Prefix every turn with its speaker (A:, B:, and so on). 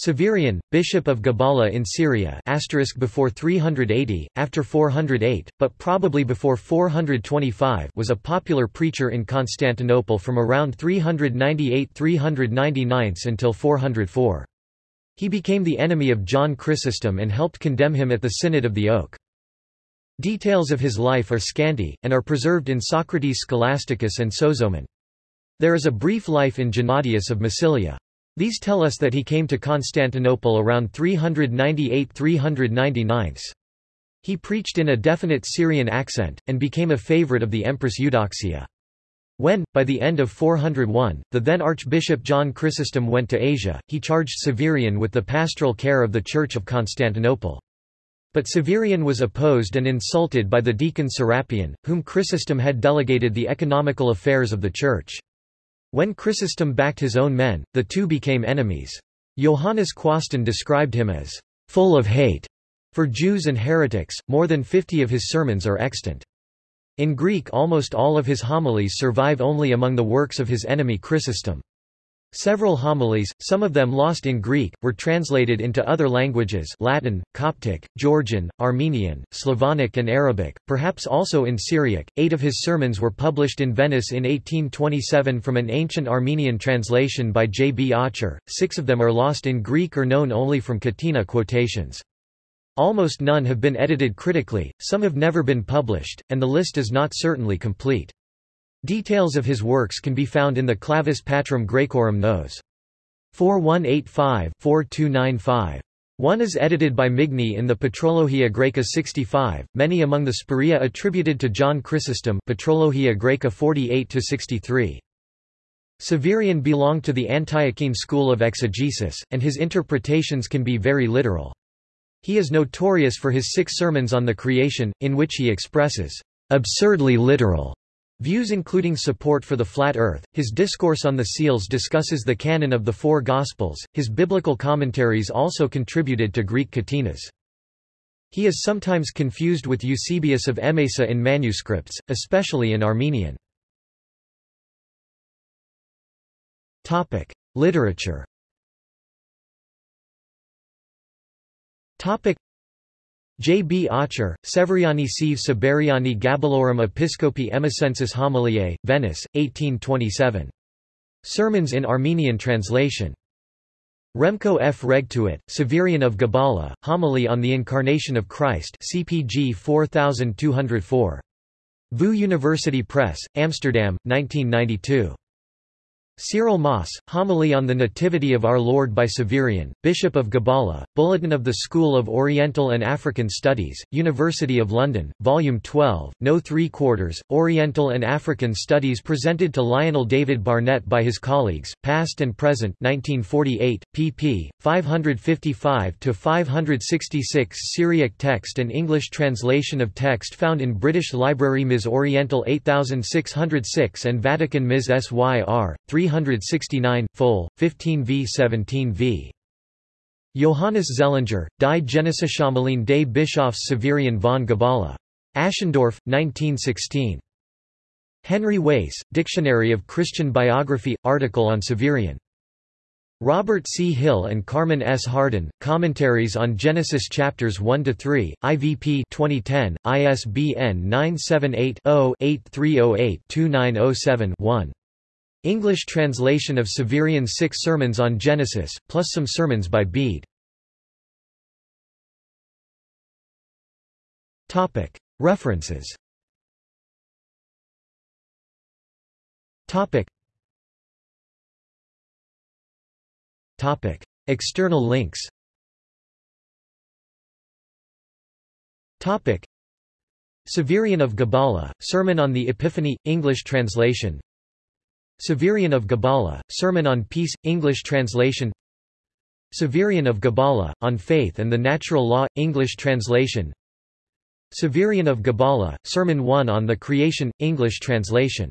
A: Severian, bishop of Gabala in Syria before 380, after 408, but probably before 425 was a popular preacher in Constantinople from around 398–399 until 404. He became the enemy of John Chrysostom and helped condemn him at the Synod of the Oak. Details of his life are scanty, and are preserved in Socrates Scholasticus and Sozomen. There is a brief life in Gennadius of Massilia. These tell us that he came to Constantinople around 398–399. He preached in a definite Syrian accent, and became a favorite of the Empress Eudoxia. When, by the end of 401, the then Archbishop John Chrysostom went to Asia, he charged Severian with the pastoral care of the Church of Constantinople. But Severian was opposed and insulted by the deacon Serapion, whom Chrysostom had delegated the economical affairs of the Church. When Chrysostom backed his own men, the two became enemies. Johannes Quasten described him as full of hate for Jews and heretics. More than 50 of his sermons are extant. In Greek almost all of his homilies survive only among the works of his enemy Chrysostom. Several homilies, some of them lost in Greek, were translated into other languages Latin, Coptic, Georgian, Armenian, Slavonic and Arabic, perhaps also in Syriac. Eight of his sermons were published in Venice in 1827 from an ancient Armenian translation by J. B. Aucher, six of them are lost in Greek or known only from Catena quotations. Almost none have been edited critically, some have never been published, and the list is not certainly complete. Details of his works can be found in the Clavis Patrum Graecorum Nos. 4185-4295. One is edited by Migne in the Patrologia Graeca 65, many among the Spuria attributed to John Chrysostom Patrologia Graeca 48-63. Severian belonged to the Antiochene school of exegesis, and his interpretations can be very literal. He is notorious for his six sermons on the creation, in which he expresses absurdly literal Views including support for the flat earth, his discourse on the seals discusses the canon of the four Gospels, his biblical commentaries also contributed to Greek catenas. He is sometimes confused with Eusebius of Emesa in manuscripts, especially in Armenian. Literature J. B. Aucher, Severiani sive Siberiani Gabalorum Episcopi Emesensis Homiliae, Venice, 1827. Sermons in Armenian translation. Remco F. Regtuit, Severian of Gabala, Homily on the Incarnation of Christ CPG 4204. VU University Press, Amsterdam, 1992. Cyril Moss, Homily on the Nativity of Our Lord by Severian, Bishop of Gabala, Bulletin of the School of Oriental and African Studies, University of London, Volume 12, No 3 quarters, Oriental and African Studies presented to Lionel David Barnett by his colleagues, Past and Present 1948, pp. 555-566 Syriac text and English translation of text found in British Library Ms. Oriental 8606 and Vatican Ms. SYR, 300 369, full, 15 v 17 v. Johannes Zellinger, Die Genesis des Bischofs Severian von Gabala. Aschendorf, 1916. Henry Wace, Dictionary of Christian Biography, article on Severian. Robert C. Hill and Carmen S. Hardin, Commentaries on Genesis Chapters 1–3, IVP 2010, ISBN 978 English translation of Severian's Six Sermons on Genesis, plus some sermons by Bede. References. External links. Severian of Gabala, Sermon on the Epiphany, English translation Severian of Gabala, Sermon on Peace, English translation. Severian of Gabala, On Faith and the Natural Law, English translation. Severian of Gabala, Sermon 1 on the Creation, English translation